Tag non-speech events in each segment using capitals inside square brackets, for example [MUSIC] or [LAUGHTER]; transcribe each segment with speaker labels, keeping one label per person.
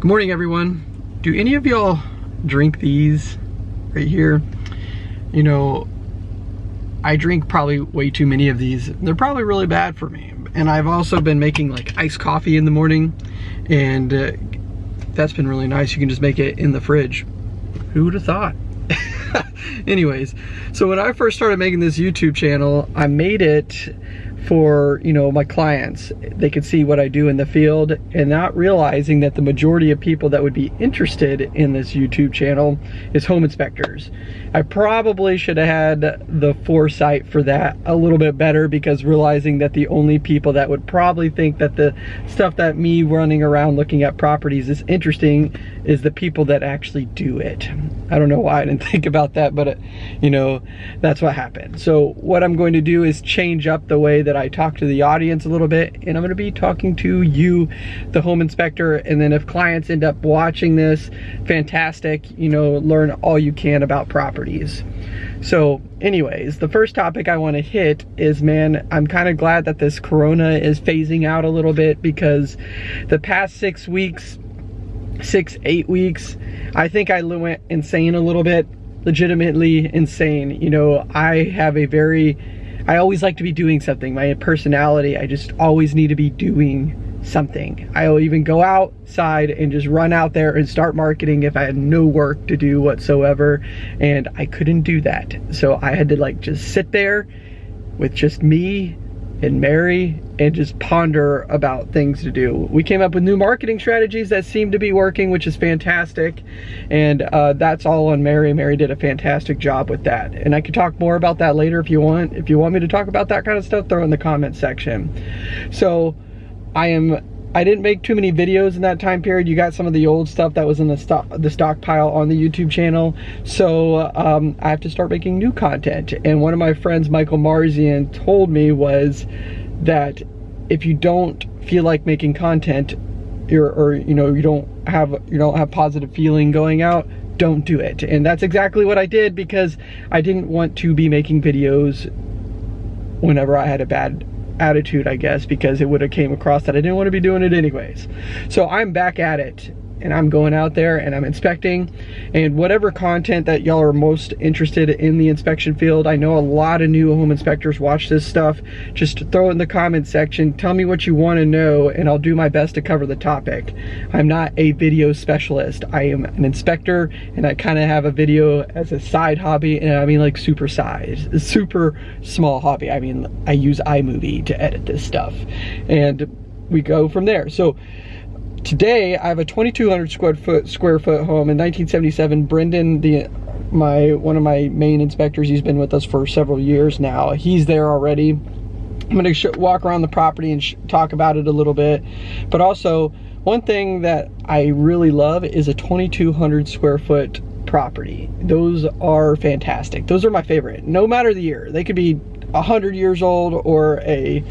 Speaker 1: Good morning, everyone. Do any of y'all drink these right here? You know, I drink probably way too many of these. They're probably really bad for me. And I've also been making like iced coffee in the morning and uh, that's been really nice. You can just make it in the fridge. Who would have thought? [LAUGHS] Anyways, so when I first started making this YouTube channel, I made it for you know my clients. They could see what I do in the field and not realizing that the majority of people that would be interested in this YouTube channel is home inspectors. I probably should have had the foresight for that a little bit better because realizing that the only people that would probably think that the stuff that me running around looking at properties is interesting is the people that actually do it. I don't know why I didn't [LAUGHS] think about that but it, uh, you know that's what happened. So what I'm going to do is change up the way that that I talk to the audience a little bit and I'm going to be talking to you, the home inspector. And then if clients end up watching this, fantastic, you know, learn all you can about properties. So anyways, the first topic I want to hit is, man, I'm kind of glad that this Corona is phasing out a little bit because the past six weeks, six, eight weeks, I think I went insane a little bit, legitimately insane. You know, I have a very I always like to be doing something. My personality, I just always need to be doing something. I'll even go outside and just run out there and start marketing if I had no work to do whatsoever. And I couldn't do that. So I had to like just sit there with just me and Mary and just ponder about things to do. We came up with new marketing strategies that seem to be working, which is fantastic. And uh, that's all on Mary. Mary did a fantastic job with that. And I could talk more about that later if you want. If you want me to talk about that kind of stuff, throw in the comment section. So I am I didn't make too many videos in that time period. You got some of the old stuff that was in the stock the stockpile on the YouTube channel. So um, I have to start making new content. And one of my friends, Michael Marzian, told me was that if you don't feel like making content or, or you know you don't have you don't have positive feeling going out, don't do it. And that's exactly what I did because I didn't want to be making videos whenever I had a bad attitude, I guess, because it would have came across that I didn't want to be doing it anyways. So I'm back at it and I'm going out there and I'm inspecting. And whatever content that y'all are most interested in the inspection field I know a lot of new home inspectors watch this stuff. Just throw it in the comment section. Tell me what you want to know and I'll do my best to cover the topic. I'm not a video specialist. I am an inspector and I kind of have a video as a side hobby and I mean like super size super small hobby. I mean I use iMovie to edit this stuff. And we go from there. So today I have a 2,200 square foot square foot home in 1977. Brendan, the my one of my main inspectors, he's been with us for several years now. He's there already. I'm going to walk around the property and talk about it a little bit, but also one thing that I really love is a 2,200 square foot property. Those are fantastic. Those are my favorite. No matter the year, they could be 100 years old or a,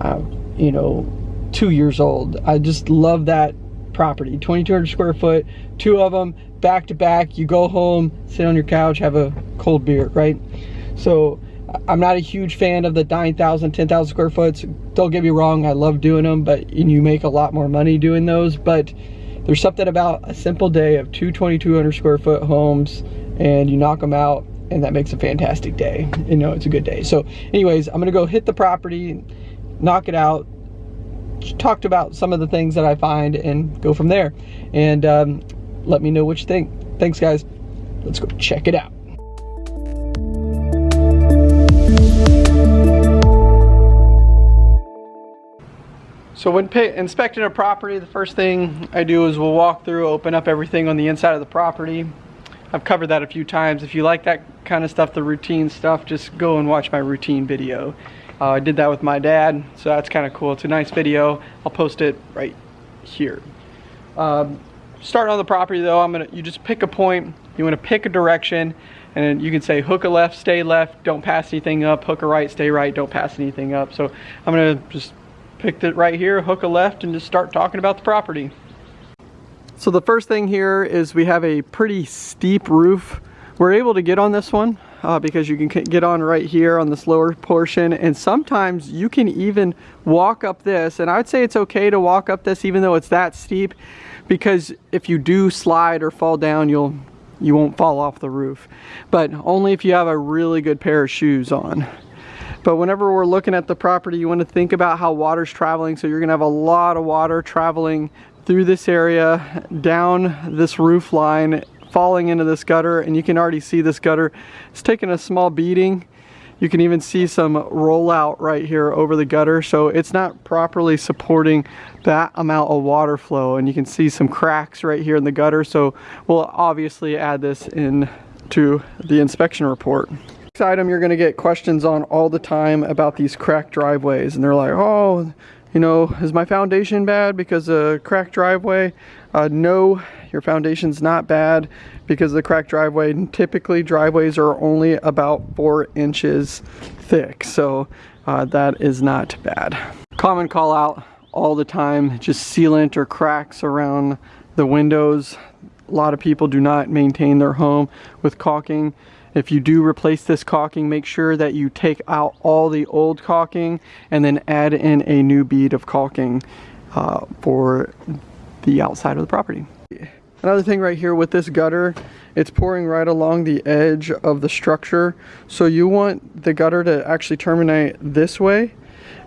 Speaker 1: uh, you know, two years old. I just love that property. 2,200 square foot, two of them back to back. You go home, sit on your couch, have a cold beer, right? So I'm not a huge fan of the 9,000, 10,000 square foot. Don't get me wrong, I love doing them, but and you make a lot more money doing those. But there's something about a simple day of two 2,200 square foot homes and you knock them out and that makes a fantastic day. You know, it's a good day. So anyways, I'm gonna go hit the property, knock it out, talked about some of the things that I find and go from there. And um, let me know what you think. Thanks, guys. Let's go check it out. So when inspecting a property, the first thing I do is we'll walk through, open up everything on the inside of the property. I've covered that a few times. If you like that kind of stuff, the routine stuff, just go and watch my routine video. Uh, I did that with my dad, so that's kind of cool. It's a nice video. I'll post it right here. Um, starting on the property though, I'm gonna you just pick a point. You want to pick a direction, and you can say hook a left, stay left, don't pass anything up. Hook a right, stay right, don't pass anything up. So I'm gonna just pick it right here, hook a left, and just start talking about the property. So the first thing here is we have a pretty steep roof. We're able to get on this one uh, because you can get on right here on this lower portion and sometimes you can even walk up this and I'd say it's okay to walk up this even though it's that steep because if you do slide or fall down, you'll you won't fall off the roof. But only if you have a really good pair of shoes on. But whenever we're looking at the property, you want to think about how water's traveling. So you're going to have a lot of water traveling through this area, down this roof line, falling into this gutter. And you can already see this gutter. It's taking a small beating. You can even see some rollout right here over the gutter. So it's not properly supporting that amount of water flow. And you can see some cracks right here in the gutter. So we'll obviously add this in to the inspection report. Next item you're gonna get questions on all the time about these cracked driveways. And they're like, oh, you know, is my foundation bad because of cracked driveway? Uh, no, your foundation's not bad because the cracked driveway. Typically driveways are only about four inches thick. So uh, that is not bad. Common call out all the time, just sealant or cracks around the windows. A lot of people do not maintain their home with caulking. If you do replace this caulking, make sure that you take out all the old caulking and then add in a new bead of caulking uh, for the outside of the property. Another thing right here with this gutter, it's pouring right along the edge of the structure. So you want the gutter to actually terminate this way,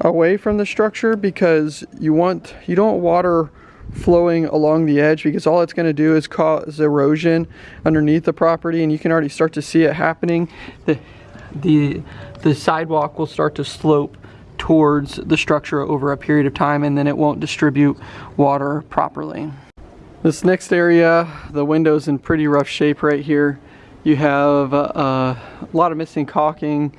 Speaker 1: away from the structure because you want, you don't water flowing along the edge because all it's going to do is cause erosion underneath the property and you can already start to see it happening. The, the, the sidewalk will start to slope towards the structure over a period of time and then it won't distribute water properly. This next area, the window's in pretty rough shape right here. You have uh, a lot of missing caulking,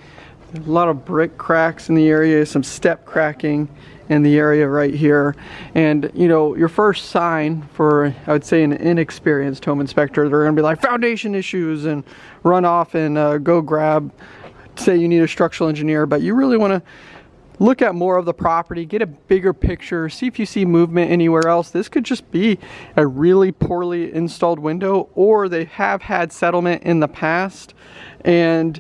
Speaker 1: a lot of brick cracks in the area, some step cracking, in the area right here. And you know, your first sign for, I would say an inexperienced home inspector, they're gonna be like foundation issues and run off and uh, go grab, say you need a structural engineer, but you really wanna look at more of the property, get a bigger picture, see if you see movement anywhere else. This could just be a really poorly installed window or they have had settlement in the past and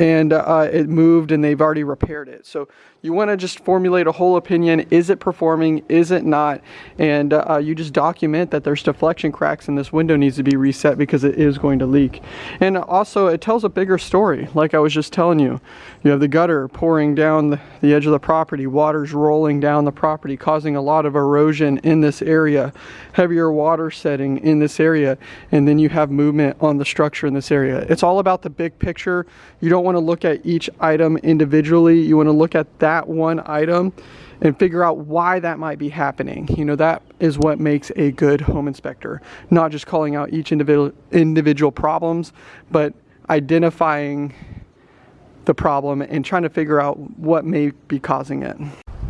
Speaker 1: and uh, it moved and they've already repaired it. So you want to just formulate a whole opinion. Is it performing? Is it not? And uh, you just document that there's deflection cracks and this window needs to be reset because it is going to leak. And also it tells a bigger story. Like I was just telling you, you have the gutter pouring down the, the edge of the property, water's rolling down the property, causing a lot of erosion in this area, heavier water setting in this area, and then you have movement on the structure in this area. It's all about the big picture. You don't want to look at each item individually. You want to look at that one item and figure out why that might be happening. You know, that is what makes a good home inspector. Not just calling out each individual individual problems, but identifying the problem and trying to figure out what may be causing it.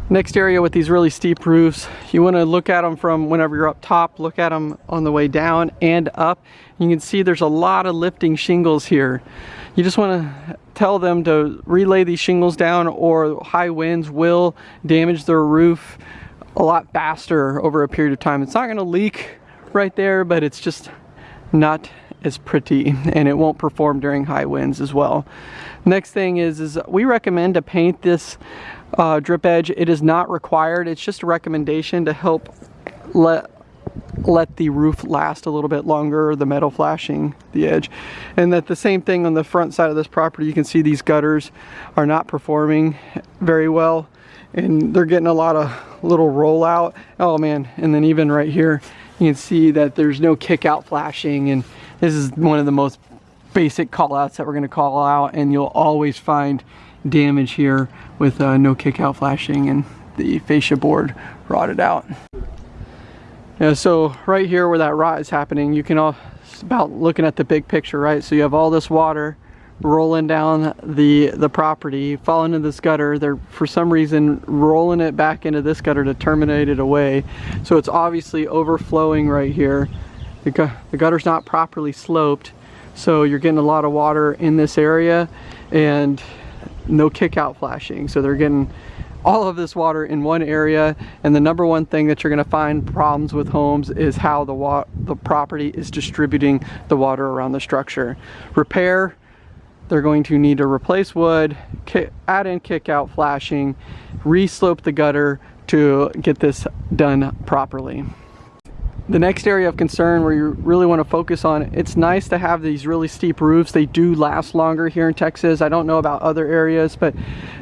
Speaker 1: Next area with these really steep roofs, you want to look at them from whenever you're up top, look at them on the way down and up. You can see there's a lot of lifting shingles here. You just want to tell them to relay these shingles down or high winds will damage their roof a lot faster over a period of time. It's not going to leak right there, but it's just not as pretty [LAUGHS] and it won't perform during high winds as well. Next thing is, is we recommend to paint this uh, drip edge. It is not required. It's just a recommendation to help let let the roof last a little bit longer, the metal flashing the edge. And that the same thing on the front side of this property, you can see these gutters are not performing very well and they're getting a lot of little rollout. Oh man, and then even right here, you can see that there's no kick out flashing and this is one of the most basic call outs that we're gonna call out and you'll always find damage here with uh, no kick out flashing and the fascia board rotted out. Yeah, so right here where that rot is happening, you can all, it's about looking at the big picture, right? So you have all this water rolling down the the property, falling into this gutter. They're for some reason rolling it back into this gutter to terminate it away. So it's obviously overflowing right here. The, gu the gutter's not properly sloped. So you're getting a lot of water in this area and no kick out flashing. So they're getting all of this water in one area and the number one thing that you're going to find problems with homes is how the water the property is distributing the water around the structure. Repair, they're going to need to replace wood, add in kick out flashing, re-slope the gutter to get this done properly. The next area of concern where you really want to focus on, it's nice to have these really steep roofs. They do last longer here in Texas. I don't know about other areas, but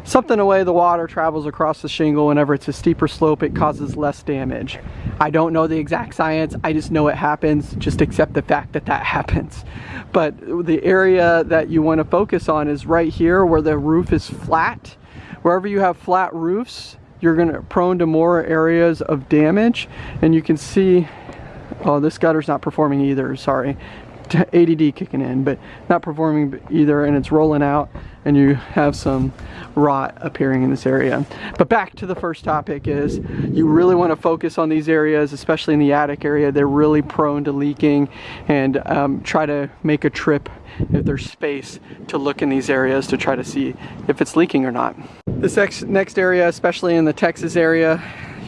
Speaker 1: something the way the water travels across the shingle whenever it's a steeper slope, it causes less damage. I don't know the exact science. I just know it happens. Just accept the fact that that [LAUGHS] happens. But the area that you want to focus on is right here where the roof is flat. Wherever you have flat roofs, you're going to prone to more areas of damage and you can see oh this gutter's not performing either sorry. [LAUGHS] ADD kicking in but not performing either and it's rolling out and you have some rot appearing in this area. But back to the first topic is you really want to focus on these areas especially in the attic area. They're really prone to leaking and um, try to make a trip if there's space to look in these areas to try to see if it's leaking or not. This next, next area especially in the Texas area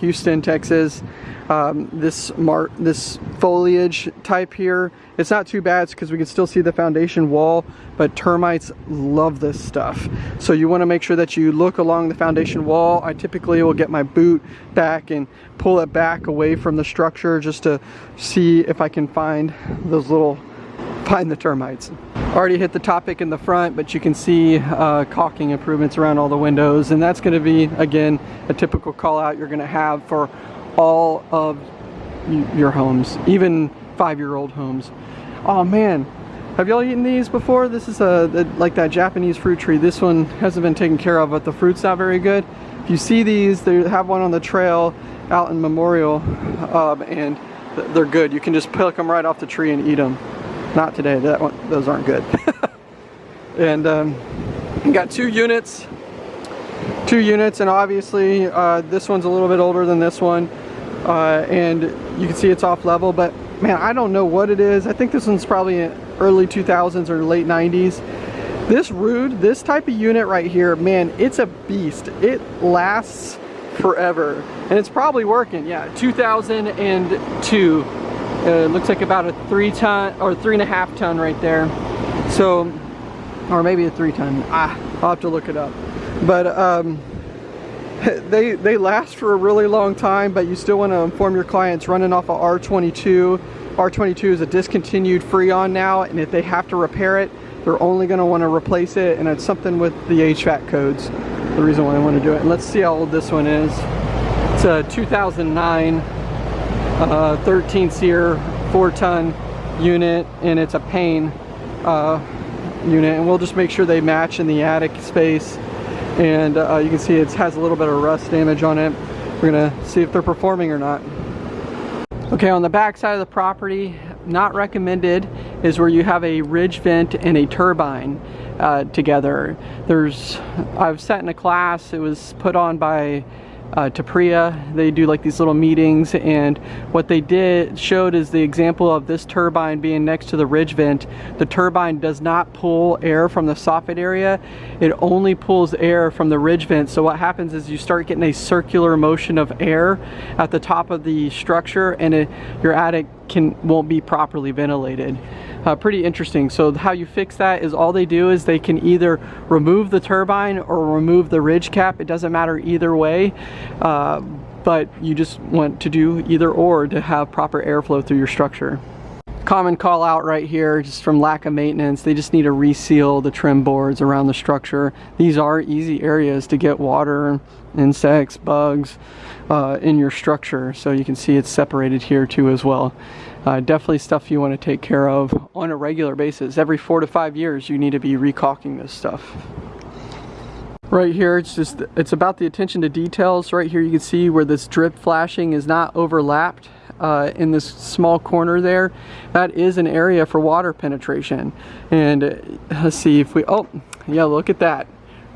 Speaker 1: Houston Texas um, this mar this foliage type here it's not too bad because we can still see the foundation wall but termites love this stuff. So you want to make sure that you look along the foundation wall. I typically will get my boot back and pull it back away from the structure just to see if I can find those little find the termites. Already hit the topic in the front but you can see uh, caulking improvements around all the windows and that's going to be again a typical call out you're going to have for all of your homes, even five-year-old homes. Oh man, have y'all eaten these before? This is a, like that Japanese fruit tree. This one hasn't been taken care of, but the fruit's not very good. If you see these, they have one on the trail out in Memorial, um, and they're good. You can just pick them right off the tree and eat them. Not today, that one, those aren't good. [LAUGHS] and um, got two units two units and obviously uh, this one's a little bit older than this one uh, and you can see it's off level but man I don't know what it is. I think this one's probably early 2000s or late 90s this Ruud this type of unit right here man it's a beast. It lasts forever and it's probably working yeah 2002 uh, looks like about a three ton or three and a half ton right there. So or maybe a three ton ah I'll have to look it up but um, [LAUGHS] they they last for a really long time but you still want to inform your clients running off of R22 R22 is a discontinued Freon now and if they have to repair it they're only going to want to replace it and it's something with the HVAC codes the reason why I want to do it. And let's see how old this one is. It's a 2009 uh, 13 SEER 4 ton unit and it's a Payne uh, unit. And we'll just make sure they match in the attic space and uh, you can see it has a little bit of rust damage on it. We're gonna see if they're performing or not. Okay, on the back side of the property, not recommended is where you have a ridge vent and a turbine uh, together. There's, I've sat in a class, it was put on by uh, TPREIA. They do like these little meetings and what they did showed is the example of this turbine being next to the ridge vent. The turbine does not pull air from the soffit area. It only pulls air from the ridge vent. So what happens is you start getting a circular motion of air at the top of the structure and it, your attic can won't be properly ventilated uh, pretty interesting. So how you fix that is all they do is they can either remove the turbine or remove the ridge cap. It doesn't matter either way. Uh, but you just want to do either or to have proper airflow through your structure. Common call out right here just from lack of maintenance. They just need to reseal the trim boards around the structure. These are easy areas to get water, insects, bugs uh, in your structure. So you can see it's separated here too as well uh, definitely stuff you want to take care of on a regular basis. Every four to five years you need to be recaulking this stuff. Right here, it's just, it's about the attention to details. Right here you can see where this drip flashing is not overlapped uh, in this small corner there. That is an area for water penetration. And uh, let's see if we, oh, yeah, look at that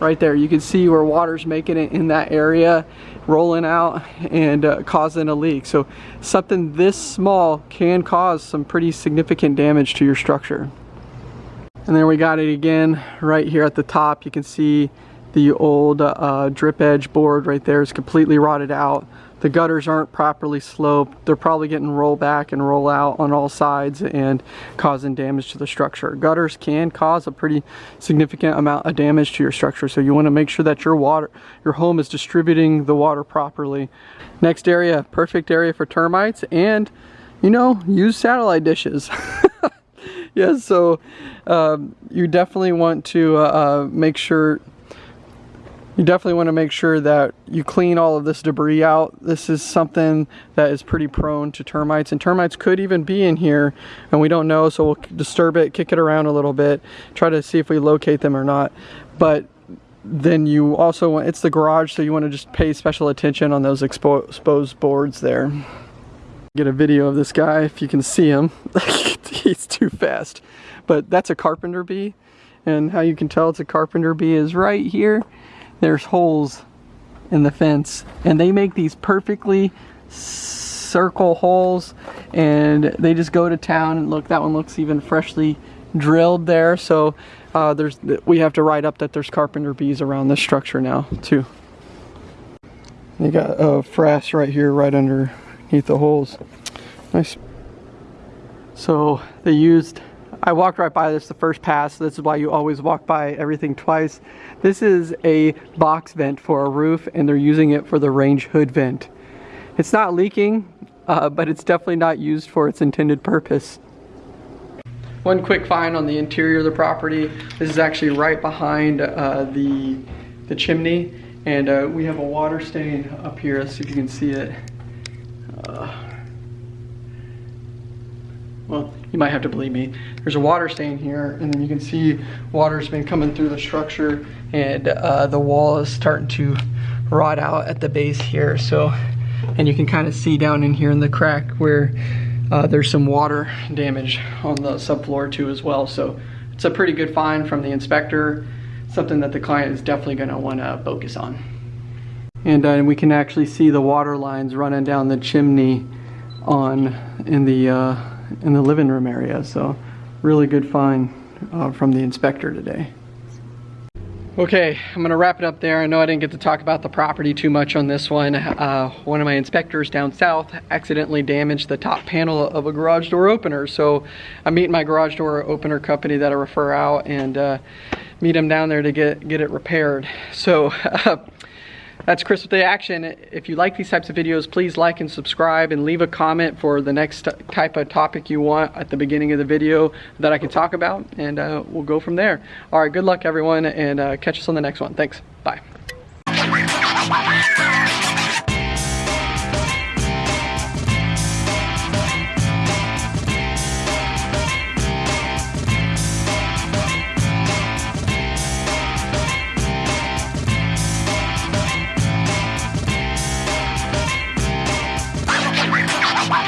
Speaker 1: right there you can see where water's making it in that area rolling out and uh, causing a leak. So something this small can cause some pretty significant damage to your structure. And then we got it again right here at the top. You can see the old uh, drip edge board right there is completely rotted out the gutters aren't properly sloped. They're probably getting roll back and roll out on all sides and causing damage to the structure. Gutters can cause a pretty significant amount of damage to your structure. So you want to make sure that your water, your home is distributing the water properly. Next area, perfect area for termites and you know, use satellite dishes. [LAUGHS] yeah, so um, you definitely want to uh, uh, make sure you definitely want to make sure that you clean all of this debris out. This is something that is pretty prone to termites and termites could even be in here and we don't know so we'll disturb it, kick it around a little bit, try to see if we locate them or not. But then you also want, it's the garage so you want to just pay special attention on those expo exposed boards there. Get a video of this guy if you can see him. [LAUGHS] He's too fast. But that's a carpenter bee and how you can tell it's a carpenter bee is right here there's holes in the fence and they make these perfectly circle holes and they just go to town and look that one looks even freshly drilled there. So uh, there's we have to write up that there's carpenter bees around this structure now too. You got a frass right here right underneath the holes. Nice. So they used I walked right by this the first pass. This is why you always walk by everything twice. This is a box vent for a roof and they're using it for the range hood vent. It's not leaking, uh, but it's definitely not used for its intended purpose. One quick find on the interior of the property. This is actually right behind uh, the, the chimney and uh, we have a water stain up here. Let's see if you can see it. Uh, well, you might have to believe me. There's a water stain here, and then you can see water's been coming through the structure, and uh, the wall is starting to rot out at the base here. So, and you can kind of see down in here in the crack where uh, there's some water damage on the subfloor too as well. So it's a pretty good find from the inspector, something that the client is definitely gonna wanna focus on. And uh, we can actually see the water lines running down the chimney on in the uh, in the living room area. So really good find uh, from the inspector today. Okay, I'm gonna wrap it up there. I know I didn't get to talk about the property too much on this one. Uh, one of my inspectors down south accidentally damaged the top panel of a garage door opener. So I'm meeting my garage door opener company that I refer out and uh, meet them down there to get, get it repaired. So [LAUGHS] uh, that's Chris with the Action. If you like these types of videos, please like and subscribe and leave a comment for the next type of topic you want at the beginning of the video that I can talk about, and uh, we'll go from there. All right, good luck everyone, and uh, catch us on the next one. Thanks. Bye.